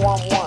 911. Nine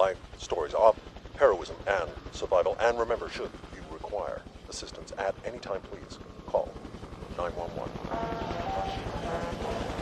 life stories of heroism and survival. And remember, should you require assistance at any time, please call 911.